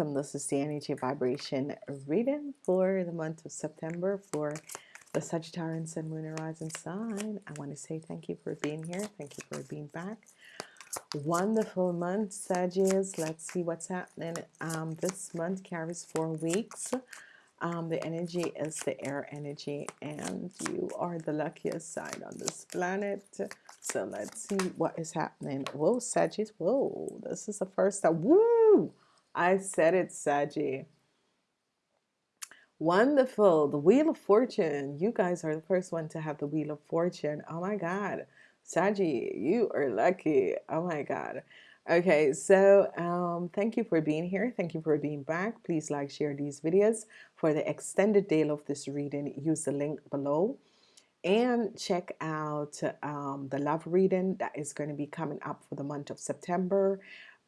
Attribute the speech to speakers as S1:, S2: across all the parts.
S1: Welcome. This is the energy vibration reading for the month of September for the Sagittarian Sun, Moon, and Rising sign. I want to say thank you for being here. Thank you for being back. Wonderful month, Sagittarius. Let's see what's happening. Um, this month carries four weeks. Um, the energy is the air energy, and you are the luckiest sign on this planet. So let's see what is happening. Whoa, Sagittarius. Whoa, this is the first time. Woo! I said it, Saggy. Wonderful. The Wheel of Fortune. You guys are the first one to have the Wheel of Fortune. Oh my God. Saggy, you are lucky. Oh my God. Okay, so um, thank you for being here. Thank you for being back. Please like, share these videos. For the extended day of this reading, use the link below and check out um, the love reading that is going to be coming up for the month of September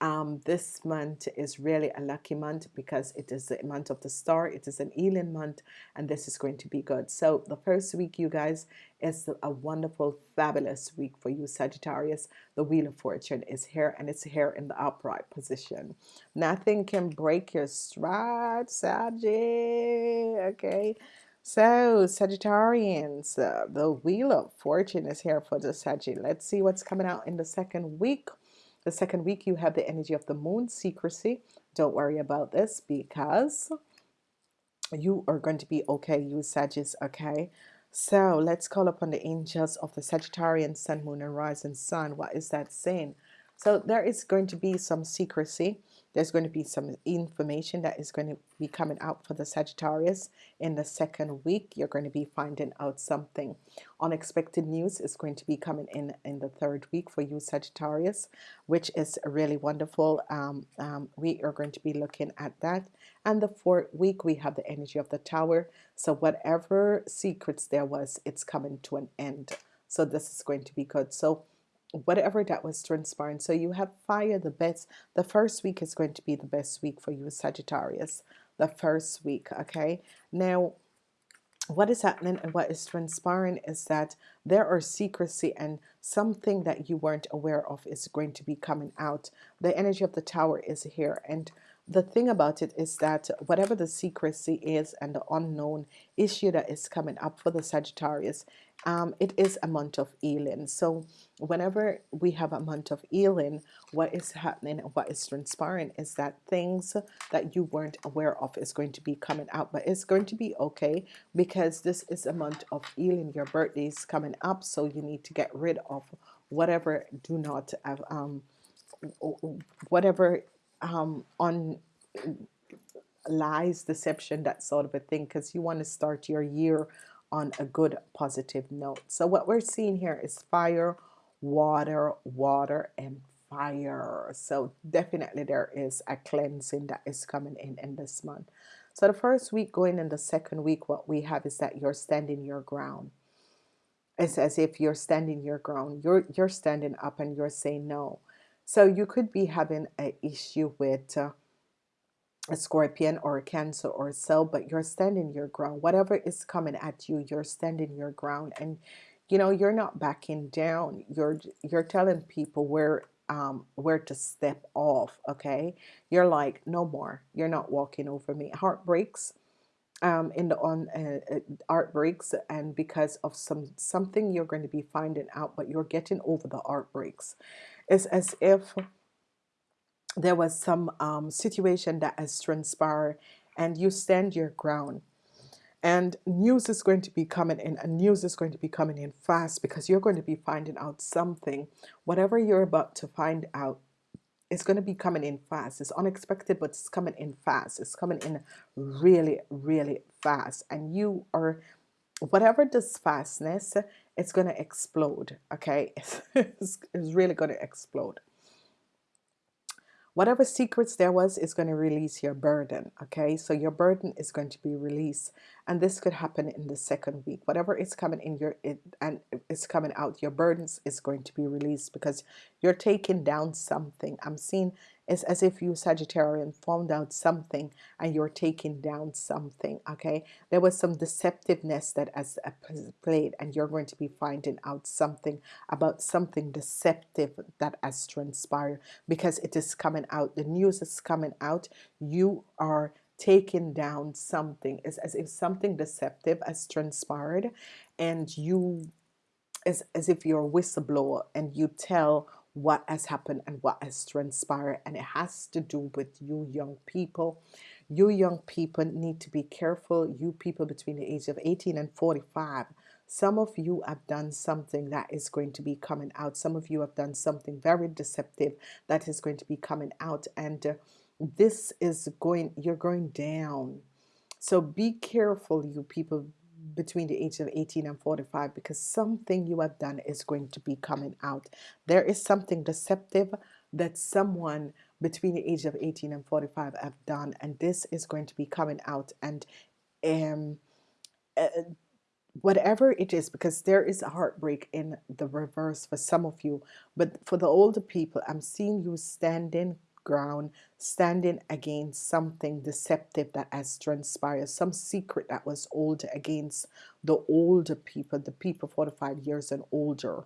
S1: um, this month is really a lucky month because it is the month of the star it is an Elin month and this is going to be good. So the first week you guys is a wonderful fabulous week for you Sagittarius. The Wheel of Fortune is here and it's here in the upright position. Nothing can break your stride Saggy okay? So Sagittarians uh, the Wheel of Fortune is here for the Saggy let's see what's coming out in the second week the second week, you have the energy of the moon, secrecy. Don't worry about this because you are going to be okay, you Sagittarius, okay? So let's call upon the angels of the Sagittarian Sun, Moon, and Rising Sun. What is that saying? So there is going to be some secrecy there's going to be some information that is going to be coming out for the Sagittarius in the second week. You're going to be finding out something. Unexpected news is going to be coming in in the third week for you Sagittarius which is really wonderful. Um, um, we are going to be looking at that. And the fourth week we have the energy of the tower. So whatever secrets there was it's coming to an end. So this is going to be good. So whatever that was transpiring so you have fire the best the first week is going to be the best week for you Sagittarius. The first week okay? Now what is happening and what is transpiring is that there are secrecy and something that you weren't aware of is going to be coming out. The energy of the tower is here and the thing about it is that whatever the secrecy is and the unknown issue that is coming up for the Sagittarius um, it is a month of healing. So whenever we have a month of healing what is happening and what is transpiring is that things that you weren't aware of is going to be coming out but it's going to be okay because this is a month of healing. Your birthday is coming up so you need to get rid of whatever do not have um, whatever um, on lies deception that sort of a thing because you want to start your year on a good positive note. So what we're seeing here is fire water water and fire. So definitely there is a cleansing that is coming in in this month. So the first week going in the second week what we have is that you're standing your ground. It's as if you're standing your ground. You're you're standing up and you're saying no so you could be having an issue with uh, a scorpion or a cancer or so but you're standing your ground. Whatever is coming at you you're standing your ground. And you know you're not backing down. You're you're telling people where um, where to step off okay? You're like no more. You're not walking over me. Heartbreaks. um, in the on uh, uh, art breaks and because of some something you're going to be finding out but you're getting over the art breaks it's as if there was some um, situation that has transpired and you stand your ground. And news is going to be coming in and news is going to be coming in fast because you're going to be finding out something. Whatever you're about to find out it's going to be coming in fast. It's unexpected but it's coming in fast. It's coming in really really fast. And you are whatever this fastness it's going to explode okay? It's, it's really going to explode. Whatever secrets there was is going to release your burden okay? So your burden is going to be released and this could happen in the second week. Whatever is coming in your it and it's coming out your burdens is going to be released because you're taking down something. I'm seeing it's as if you Sagittarian found out something and you're taking down something okay? There was some deceptiveness that has uh, played and you're going to be finding out something about something deceptive that has transpired because it is coming out. The news is coming out. You are taking down something. It's as if something deceptive has transpired and you as, as if you're a whistleblower and you tell what has happened and what has transpired and it has to do with you young people. You young people need to be careful. You people between the age of 18 and 45 some of you have done something that is going to be coming out. Some of you have done something very deceptive that is going to be coming out and uh, this is going you're going down. So be careful you people between the age of 18 and 45 because something you have done is going to be coming out. There is something deceptive that someone between the age of 18 and 45 have done and this is going to be coming out. And um, uh, whatever it is because there is a heartbreak in the reverse for some of you but for the older people I'm seeing you standing ground standing against something deceptive that has transpired some secret that was old against the older people the people 45 years and older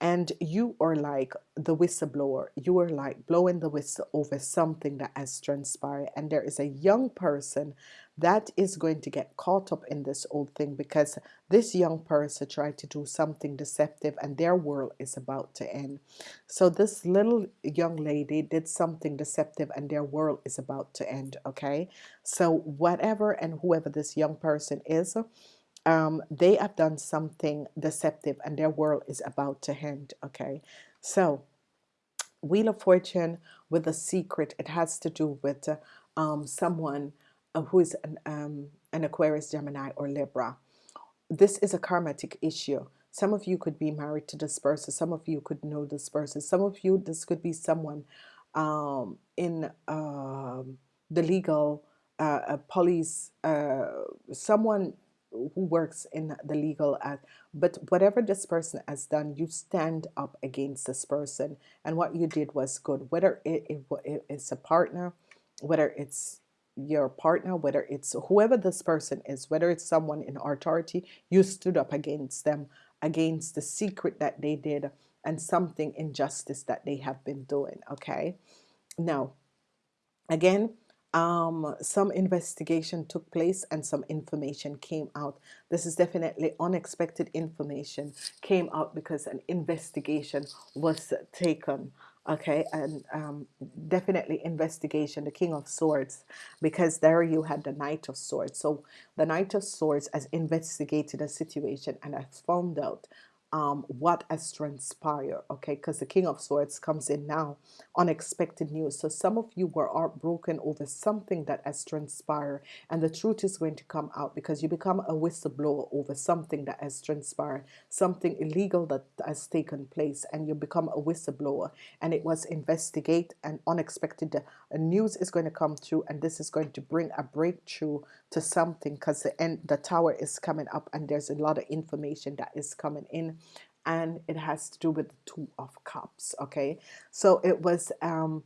S1: and you are like the whistleblower. You are like blowing the whistle over something that has transpired. And there is a young person that is going to get caught up in this old thing because this young person tried to do something deceptive and their world is about to end. So this little young lady did something deceptive and their world is about to end okay? So whatever and whoever this young person is um, they have done something deceptive and their world is about to end okay? So Wheel of Fortune with a secret it has to do with uh, um, someone uh, who is an, um, an Aquarius Gemini or Libra. This is a karmatic issue. Some of you could be married to this person some of you could know this person some of you this could be someone um, in um, the legal uh, police uh, someone who works in the legal act. But whatever this person has done you stand up against this person. And what you did was good. Whether it, it, it it's a partner whether it's your partner whether it's whoever this person is whether it's someone in authority you stood up against them against the secret that they did and something injustice that they have been doing okay? Now again um, some investigation took place and some information came out. This is definitely unexpected information came out because an investigation was taken okay? And um, definitely investigation the King of Swords because there you had the Knight of Swords. So the Knight of Swords has investigated a situation and has found out um, what has transpired okay? Because the King of Swords comes in now unexpected news. So some of you were heartbroken over something that has transpired and the truth is going to come out because you become a whistleblower over something that has transpired something illegal that has taken place and you become a whistleblower. And it was investigate and unexpected uh, news is going to come through and this is going to bring a breakthrough to something because the end the tower is coming up and there's a lot of information that is coming in and it has to do with the two of cups okay? So it was um,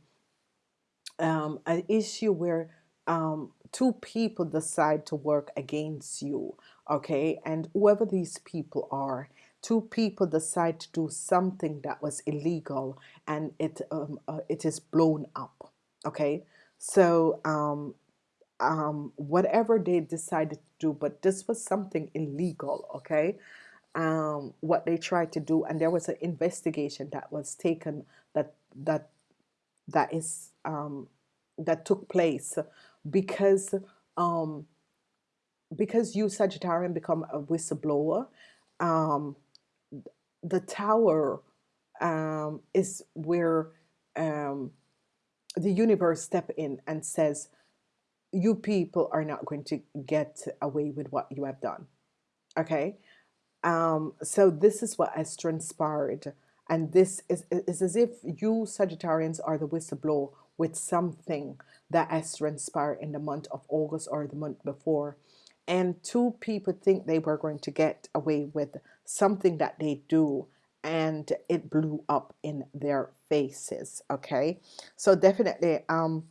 S1: um, an issue where um, two people decide to work against you okay? And whoever these people are two people decide to do something that was illegal and it um, uh, it is blown up okay? So um, um, whatever they decided to do but this was something illegal okay um, what they tried to do and there was an investigation that was taken that that that is um, that took place because um, because you Sagittarian become a whistleblower um, the tower um, is where um, the universe step in and says you people are not going to get away with what you have done. Okay um, so this is what has transpired and this is, is as if you Sagittarians are the whistleblower with something that has transpired in the month of August or the month before and two people think they were going to get away with something that they do and it blew up in their faces okay? So definitely um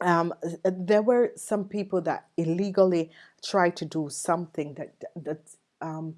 S1: um, there were some people that illegally tried to do something that that um,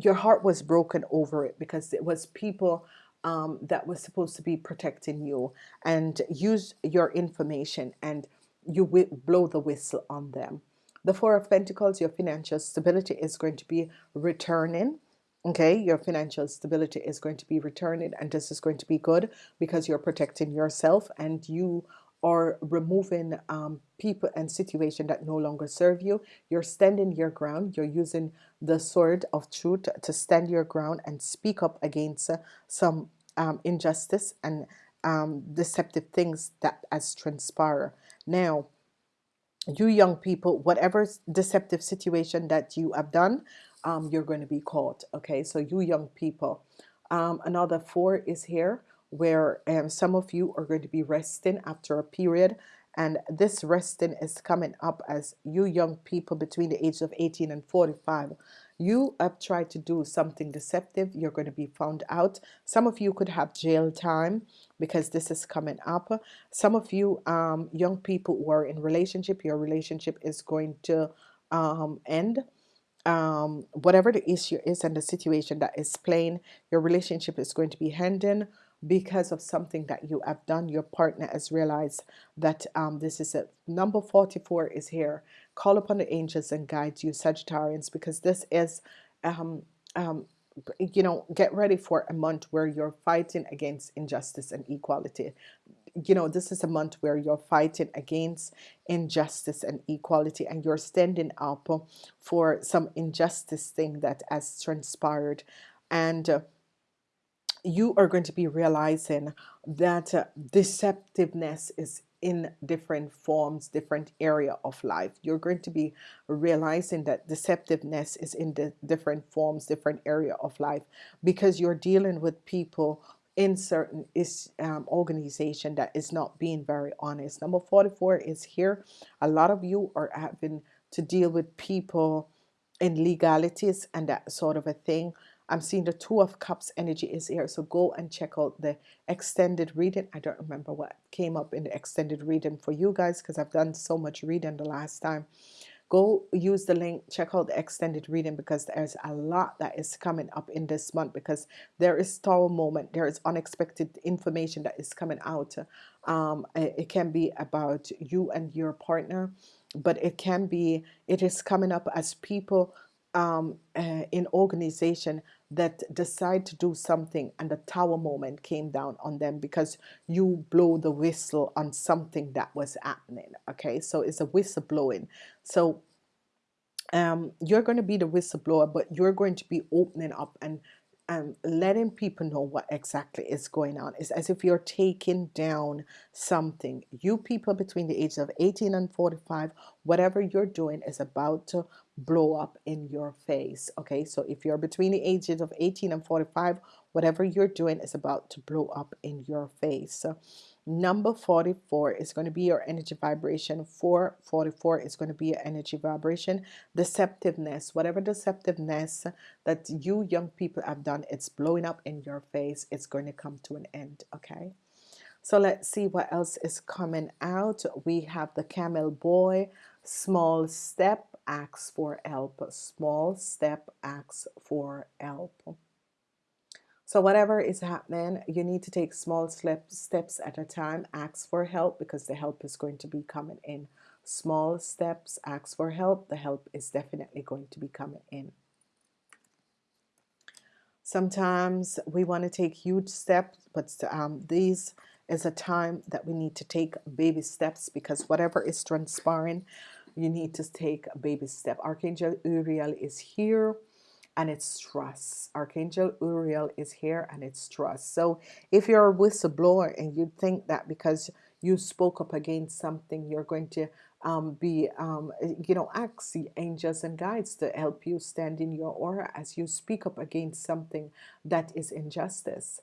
S1: your heart was broken over it because it was people um, that was supposed to be protecting you and use your information and you blow the whistle on them. The Four of Pentacles, your financial stability is going to be returning. Okay, your financial stability is going to be returning, and this is going to be good because you're protecting yourself and you or removing um, people and situation that no longer serve you. You're standing your ground. You're using the sword of truth to stand your ground and speak up against uh, some um, injustice and um, deceptive things that has transpire. Now, you young people, whatever deceptive situation that you have done, um, you're going to be caught. Okay, so you young people. Um, another four is here where um, some of you are going to be resting after a period and this resting is coming up as you young people between the ages of 18 and 45 you have tried to do something deceptive you're going to be found out. Some of you could have jail time because this is coming up. Some of you um, young people who are in relationship your relationship is going to um, end. Um, whatever the issue is and the situation that is playing your relationship is going to be ending because of something that you have done your partner has realized that um, this is a number 44 is here. Call upon the angels and guide you Sagittarians because this is um, um, you know get ready for a month where you're fighting against injustice and equality. You know this is a month where you're fighting against injustice and equality and you're standing up for some injustice thing that has transpired. And uh, you are going to be realizing that uh, deceptiveness is in different forms different area of life. You're going to be realizing that deceptiveness is in the different forms different area of life because you're dealing with people in certain is um, organization that is not being very honest. Number 44 is here. A lot of you are having to deal with people in legalities and that sort of a thing I'm seeing the two of cups energy is here so go and check out the extended reading. I don't remember what came up in the extended reading for you guys because I've done so much reading the last time. Go use the link check out the extended reading because there's a lot that is coming up in this month because there is tower moment there is unexpected information that is coming out. Um, it can be about you and your partner but it can be it is coming up as people um, uh, in organization that decide to do something and the tower moment came down on them because you blow the whistle on something that was happening okay? So it's a whistle blowing so um, you're going to be the whistleblower but you're going to be opening up and um, letting people know what exactly is going on. It's as if you're taking down something. You people between the ages of 18 and 45, whatever you're doing is about to blow up in your face. Okay, so if you're between the ages of 18 and 45, whatever you're doing is about to blow up in your face. Number 44 is going to be your energy vibration. 444 is going to be your energy vibration. Deceptiveness, whatever deceptiveness that you young people have done, it's blowing up in your face. It's going to come to an end. Okay. So let's see what else is coming out. We have the camel boy, small step, asks for help. Small step asks for help. So whatever is happening, you need to take small steps at a time. Ask for help because the help is going to be coming in. Small steps, ask for help. The help is definitely going to be coming in. Sometimes we want to take huge steps, but um, these is a time that we need to take baby steps because whatever is transpiring, you need to take a baby step. Archangel Uriel is here and it's trust. Archangel Uriel is here and it's trust. So if you're a whistleblower and you think that because you spoke up against something, you're going to um, be, um, you know, ask the angels and guides to help you stand in your aura as you speak up against something that is injustice.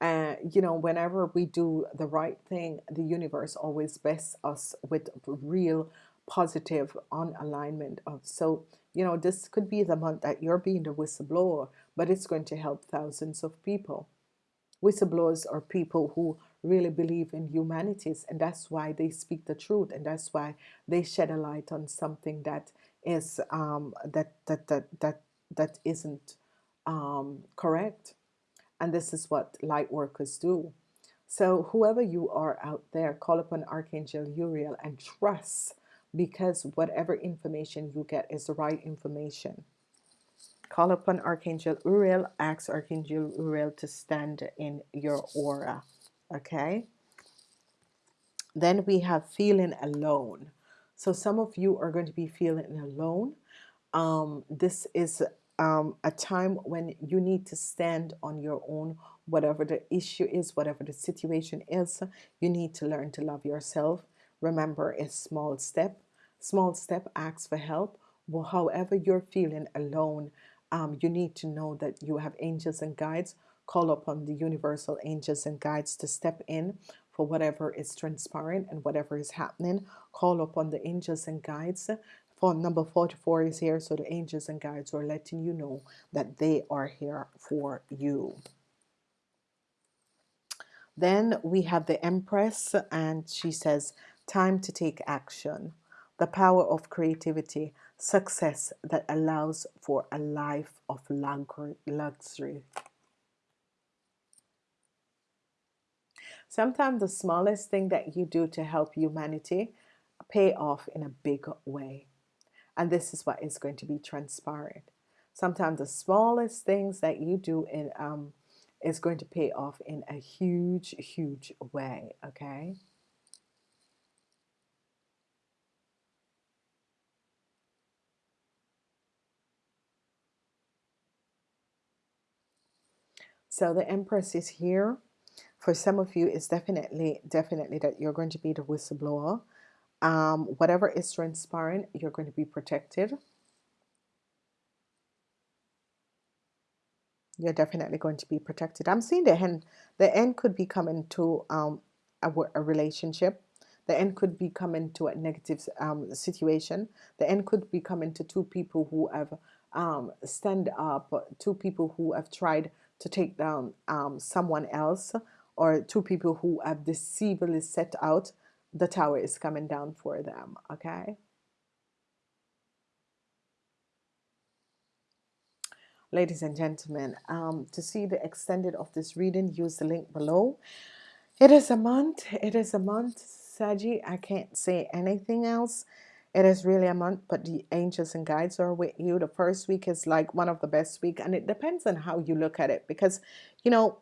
S1: Uh, you know, whenever we do the right thing, the universe always bests us with real positive on alignment of so you know this could be the month that you're being the whistleblower but it's going to help thousands of people. Whistleblowers are people who really believe in humanities, and that's why they speak the truth, and that's why they shed a light on something that is um, that that that that that isn't um, correct. And this is what light workers do. So whoever you are out there, call upon Archangel Uriel and trust because whatever information you get is the right information. Call upon Archangel Uriel, ask Archangel Uriel to stand in your aura. Okay. Then we have feeling alone. So some of you are going to be feeling alone. Um, this is um, a time when you need to stand on your own, whatever the issue is, whatever the situation is. You need to learn to love yourself. Remember, a small step. Small step asks for help. Well, however you're feeling alone, um, you need to know that you have angels and guides. Call upon the universal angels and guides to step in for whatever is transpiring and whatever is happening. Call upon the angels and guides. For number 44 is here, so the angels and guides are letting you know that they are here for you. Then we have the Empress, and she says, Time to take action. The power of creativity success that allows for a life of luxury. Sometimes the smallest thing that you do to help humanity pay off in a big way. And this is what is going to be transparent. Sometimes the smallest things that you do in um, is going to pay off in a huge, huge way. Okay. So the Empress is here. For some of you, it's definitely, definitely that you're going to be the whistleblower. Um, whatever is transpiring you're going to be protected. You're definitely going to be protected. I'm seeing the end. The end could be coming to um, a, a relationship. The end could be coming to a negative um, situation. The end could be coming to two people who have um, stand up, two people who have tried to take down um, someone else or two people who have deceivably set out the tower is coming down for them okay? Ladies and gentlemen um, to see the extended of this reading use the link below. It is a month it is a month Saji. I can't say anything else it is really a month but the angels and guides are with you. The first week is like one of the best week and it depends on how you look at it because you know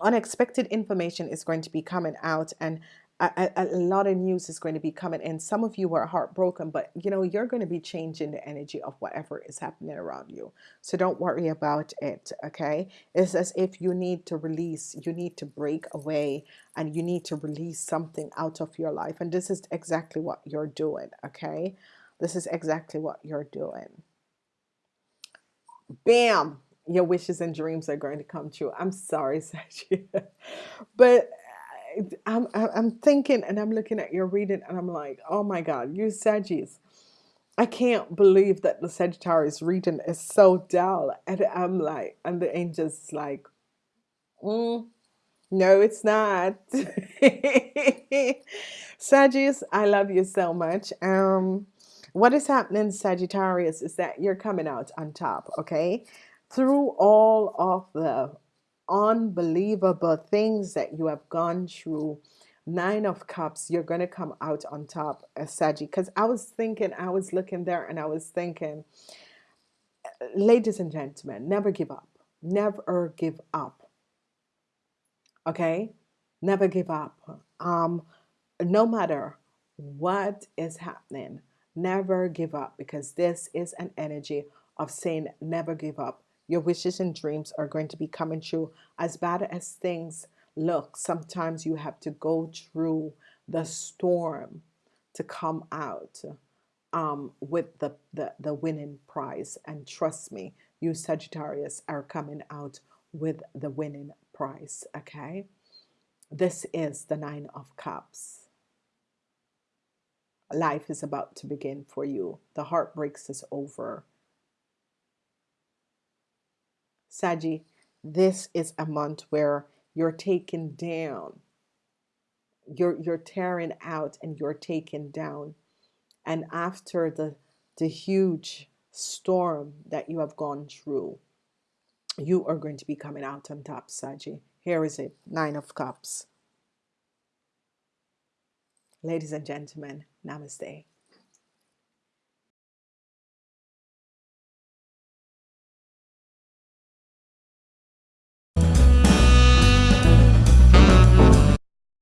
S1: unexpected information is going to be coming out and a, lot of news is going to be coming in some of you are heartbroken but you know you're going to be changing the energy of whatever is happening around you. So don't worry about it okay? It's as if you need to release you need to break away and you need to release something out of your life. And this is exactly what you're doing okay? This is exactly what you're doing. Bam! Your wishes and dreams are going to come true. I'm sorry, Sachi, but I'm, I'm thinking and I'm looking at your reading and I'm like, oh my God, you Sagittarius. I can't believe that the Sagittarius reading is so dull. And I'm like, and the angel's like, mm, no, it's not. Sagittarius, I love you so much. Um, what is happening, Sagittarius, is that you're coming out on top, okay? through all of the unbelievable things that you have gone through. Nine of cups you're going to come out on top uh, Saji. Because I was thinking I was looking there and I was thinking ladies and gentlemen never give up. Never give up. Okay? Never give up. Um no matter what is happening never give up because this is an energy of saying never give up your wishes and dreams are going to be coming true. As bad as things look, sometimes you have to go through the storm to come out um, with the, the, the winning prize. And trust me, you Sagittarius are coming out with the winning prize. Okay. This is the Nine of Cups. Life is about to begin for you. The heartbreaks is over Saji, this is a month where you're taken down. You're you're tearing out and you're taken down. And after the the huge storm that you have gone through, you are going to be coming out on top, Saji. Here is it, Nine of Cups. Ladies and gentlemen, namaste.